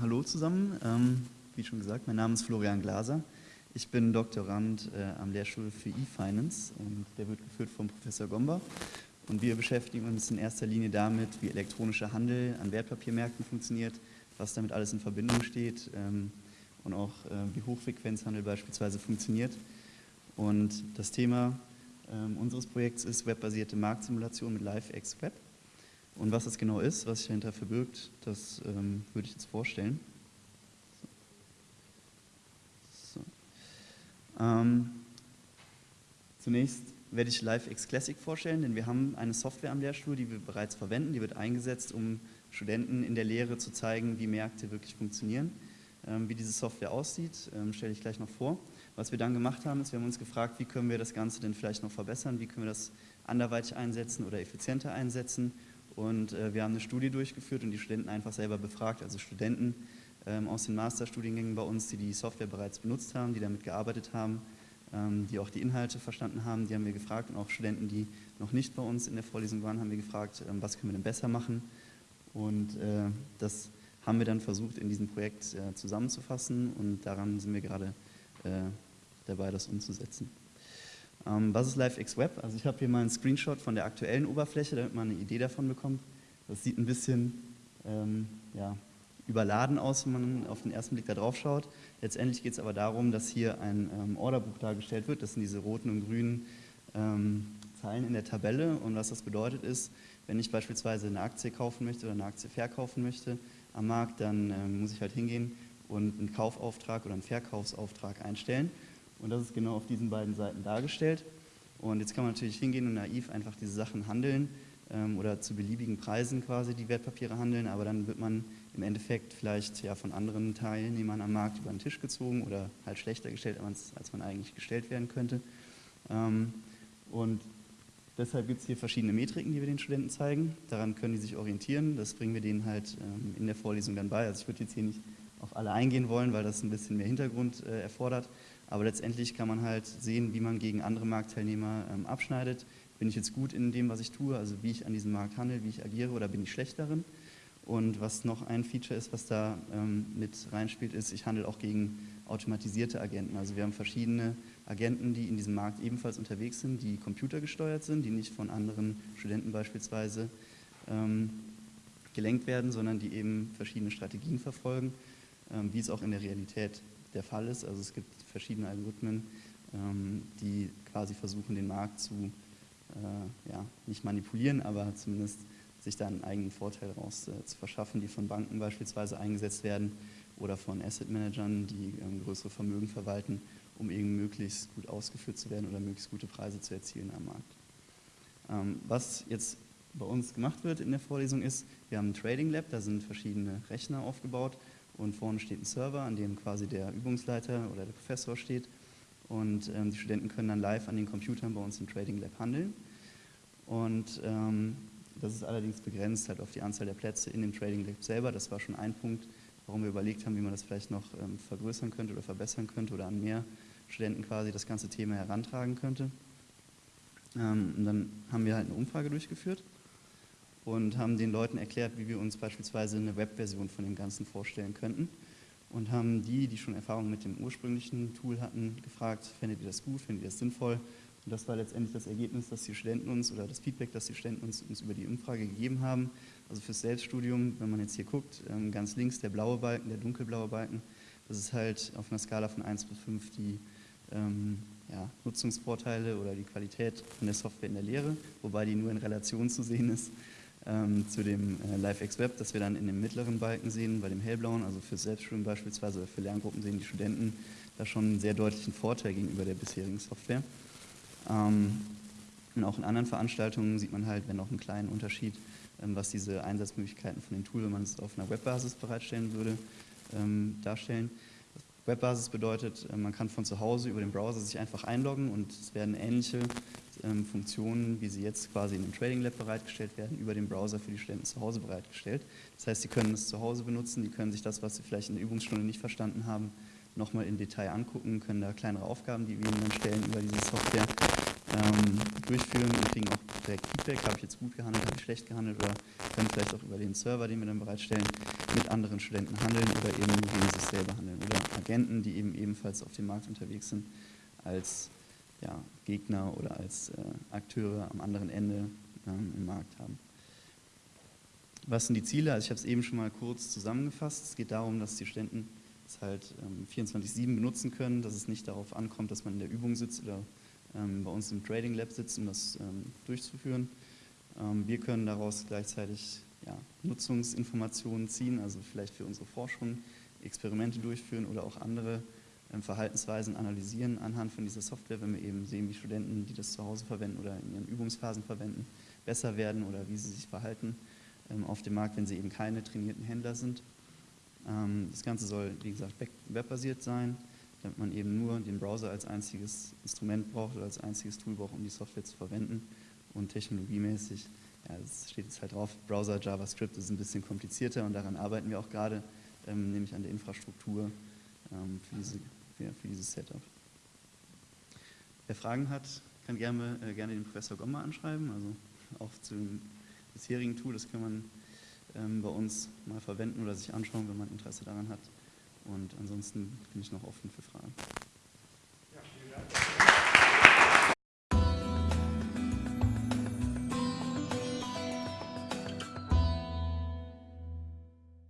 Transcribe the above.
Hallo zusammen. Ähm, wie schon gesagt, mein Name ist Florian Glaser. Ich bin Doktorand äh, am Lehrstuhl für E-Finance und der wird geführt von Professor Gomba. Und wir beschäftigen uns in erster Linie damit, wie elektronischer Handel an Wertpapiermärkten funktioniert, was damit alles in Verbindung steht ähm, und auch äh, wie Hochfrequenzhandel beispielsweise funktioniert. Und das Thema ähm, unseres Projekts ist webbasierte Marktsimulation mit LiveX Web. Und was das genau ist, was sich dahinter verbirgt, das ähm, würde ich jetzt vorstellen. So. Ähm, zunächst werde ich LiveX Classic vorstellen, denn wir haben eine Software am Lehrstuhl, die wir bereits verwenden. Die wird eingesetzt, um Studenten in der Lehre zu zeigen, wie Märkte wirklich funktionieren. Ähm, wie diese Software aussieht, ähm, stelle ich gleich noch vor. Was wir dann gemacht haben, ist, wir haben uns gefragt, wie können wir das Ganze denn vielleicht noch verbessern, wie können wir das anderweitig einsetzen oder effizienter einsetzen und äh, wir haben eine Studie durchgeführt und die Studenten einfach selber befragt, also Studenten ähm, aus den Masterstudiengängen bei uns, die die Software bereits benutzt haben, die damit gearbeitet haben, ähm, die auch die Inhalte verstanden haben, die haben wir gefragt und auch Studenten, die noch nicht bei uns in der Vorlesung waren, haben wir gefragt, ähm, was können wir denn besser machen und äh, das haben wir dann versucht in diesem Projekt äh, zusammenzufassen und daran sind wir gerade äh, dabei, das umzusetzen. Ähm, was ist LiveX Web? Also ich habe hier mal einen Screenshot von der aktuellen Oberfläche, damit man eine Idee davon bekommt. Das sieht ein bisschen ähm, ja, überladen aus, wenn man auf den ersten Blick da drauf schaut. Letztendlich geht es aber darum, dass hier ein ähm, Orderbuch dargestellt wird. Das sind diese roten und grünen ähm, Zeilen in der Tabelle. Und was das bedeutet ist, wenn ich beispielsweise eine Aktie kaufen möchte oder eine Aktie verkaufen möchte am Markt, dann ähm, muss ich halt hingehen und einen Kaufauftrag oder einen Verkaufsauftrag einstellen. Und das ist genau auf diesen beiden Seiten dargestellt. Und jetzt kann man natürlich hingehen und naiv einfach diese Sachen handeln ähm, oder zu beliebigen Preisen quasi die Wertpapiere handeln, aber dann wird man im Endeffekt vielleicht ja von anderen Teilnehmern am Markt über den Tisch gezogen oder halt schlechter gestellt, als man eigentlich gestellt werden könnte. Ähm, und deshalb gibt es hier verschiedene Metriken, die wir den Studenten zeigen. Daran können die sich orientieren. Das bringen wir denen halt ähm, in der Vorlesung dann bei. Also ich würde jetzt hier nicht auf alle eingehen wollen, weil das ein bisschen mehr Hintergrund äh, erfordert. Aber letztendlich kann man halt sehen, wie man gegen andere Marktteilnehmer ähm, abschneidet. Bin ich jetzt gut in dem, was ich tue, also wie ich an diesem Markt handle, wie ich agiere oder bin ich schlecht darin? Und was noch ein Feature ist, was da ähm, mit reinspielt, ist, ich handle auch gegen automatisierte Agenten. Also wir haben verschiedene Agenten, die in diesem Markt ebenfalls unterwegs sind, die computergesteuert sind, die nicht von anderen Studenten beispielsweise ähm, gelenkt werden, sondern die eben verschiedene Strategien verfolgen, ähm, wie es auch in der Realität der Fall ist. Also es gibt verschiedene Algorithmen, ähm, die quasi versuchen, den Markt zu, äh, ja, nicht manipulieren, aber zumindest sich da einen eigenen Vorteil raus äh, zu verschaffen, die von Banken beispielsweise eingesetzt werden oder von Asset Managern, die ähm, größere Vermögen verwalten, um eben möglichst gut ausgeführt zu werden oder möglichst gute Preise zu erzielen am Markt. Ähm, was jetzt bei uns gemacht wird in der Vorlesung ist, wir haben ein Trading Lab, da sind verschiedene Rechner aufgebaut und vorne steht ein Server, an dem quasi der Übungsleiter oder der Professor steht und ähm, die Studenten können dann live an den Computern bei uns im Trading Lab handeln und ähm, das ist allerdings begrenzt halt auf die Anzahl der Plätze in dem Trading Lab selber. Das war schon ein Punkt, warum wir überlegt haben, wie man das vielleicht noch ähm, vergrößern könnte oder verbessern könnte oder an mehr Studenten quasi das ganze Thema herantragen könnte. Ähm, und dann haben wir halt eine Umfrage durchgeführt und haben den Leuten erklärt, wie wir uns beispielsweise eine Webversion von dem Ganzen vorstellen könnten und haben die, die schon Erfahrung mit dem ursprünglichen Tool hatten, gefragt, findet ihr das gut, findet ihr das sinnvoll? Und das war letztendlich das Ergebnis, dass die Studenten uns oder das Feedback, das die Studenten uns, uns über die Umfrage gegeben haben. Also fürs Selbststudium, wenn man jetzt hier guckt, ähm, ganz links der blaue Balken, der dunkelblaue Balken, das ist halt auf einer Skala von 1 bis 5 die ähm, ja, Nutzungsvorteile oder die Qualität von der Software in der Lehre, wobei die nur in Relation zu sehen ist ähm, zu dem äh, LiveX Web, das wir dann in dem mittleren Balken sehen, bei dem hellblauen, also für Selbststudium beispielsweise für Lerngruppen sehen die Studenten da schon einen sehr deutlichen Vorteil gegenüber der bisherigen Software. Ähm, und auch in anderen Veranstaltungen sieht man halt, wenn auch einen kleinen Unterschied, ähm, was diese Einsatzmöglichkeiten von dem Tool, wenn man es auf einer Webbasis bereitstellen würde, ähm, darstellen. Webbasis bedeutet, äh, man kann von zu Hause über den Browser sich einfach einloggen und es werden ähnliche ähm, Funktionen, wie sie jetzt quasi in dem Trading Lab bereitgestellt werden, über den Browser für die Studenten zu Hause bereitgestellt. Das heißt, sie können es zu Hause benutzen, die können sich das, was sie vielleicht in der Übungsstunde nicht verstanden haben, nochmal im Detail angucken, können da kleinere Aufgaben, die wir ihnen dann stellen über diese Software, ähm, durchführen und kriegen auch direkt Feedback, habe ich jetzt gut gehandelt, habe ich schlecht gehandelt oder können vielleicht auch über den Server, den wir dann bereitstellen, mit anderen Studenten handeln oder eben gegen sich selber handeln oder Agenten, die eben ebenfalls auf dem Markt unterwegs sind, als ja, Gegner oder als äh, Akteure am anderen Ende ähm, im Markt haben. Was sind die Ziele? Also ich habe es eben schon mal kurz zusammengefasst. Es geht darum, dass die Studenten es halt ähm, 24-7 benutzen können, dass es nicht darauf ankommt, dass man in der Übung sitzt oder ähm, bei uns im Trading Lab sitzt, um das ähm, durchzuführen. Ähm, wir können daraus gleichzeitig ja, Nutzungsinformationen ziehen, also vielleicht für unsere Forschung Experimente durchführen oder auch andere Verhaltensweisen analysieren anhand von dieser Software, wenn wir eben sehen, wie Studenten, die das zu Hause verwenden oder in ihren Übungsphasen verwenden, besser werden oder wie sie sich verhalten ähm, auf dem Markt, wenn sie eben keine trainierten Händler sind. Ähm, das Ganze soll, wie gesagt, webbasiert sein, damit man eben nur den Browser als einziges Instrument braucht oder als einziges Tool braucht, um die Software zu verwenden und technologiemäßig, ja, das steht jetzt halt drauf, Browser, JavaScript ist ein bisschen komplizierter und daran arbeiten wir auch gerade, nämlich an der Infrastruktur für diese für, für dieses Setup. Wer Fragen hat, kann gerne, äh, gerne den Professor Gomma anschreiben, also auch zu dem bisherigen Tool, das kann man ähm, bei uns mal verwenden oder sich anschauen, wenn man Interesse daran hat. Und ansonsten bin ich noch offen für Fragen. Ja, vielen Dank.